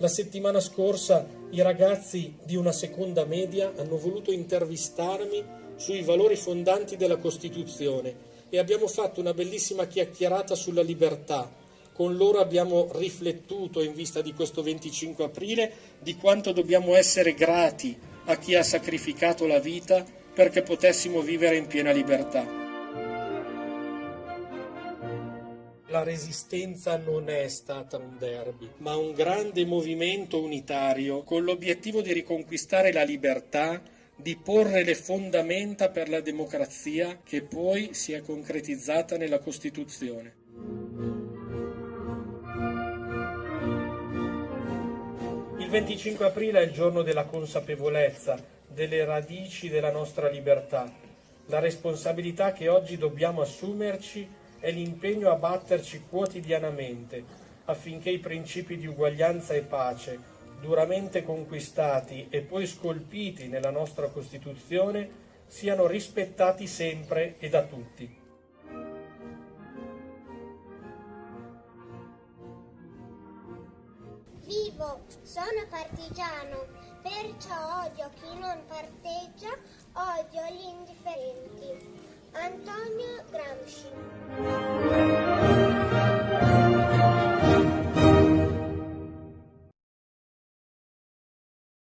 La settimana scorsa i ragazzi di una seconda media hanno voluto intervistarmi sui valori fondanti della Costituzione e abbiamo fatto una bellissima chiacchierata sulla libertà. Con loro abbiamo riflettuto in vista di questo 25 aprile di quanto dobbiamo essere grati a chi ha sacrificato la vita perché potessimo vivere in piena libertà. La resistenza non è stata un derby, ma un grande movimento unitario con l'obiettivo di riconquistare la libertà, di porre le fondamenta per la democrazia che poi si è concretizzata nella Costituzione. Il 25 aprile è il giorno della consapevolezza delle radici della nostra libertà, la responsabilità che oggi dobbiamo assumerci è l'impegno a batterci quotidianamente affinché i principi di uguaglianza e pace, duramente conquistati e poi scolpiti nella nostra Costituzione, siano rispettati sempre e da tutti. Vivo, sono partigiano, perciò odio chi non parteggia. Antonio Gramsci.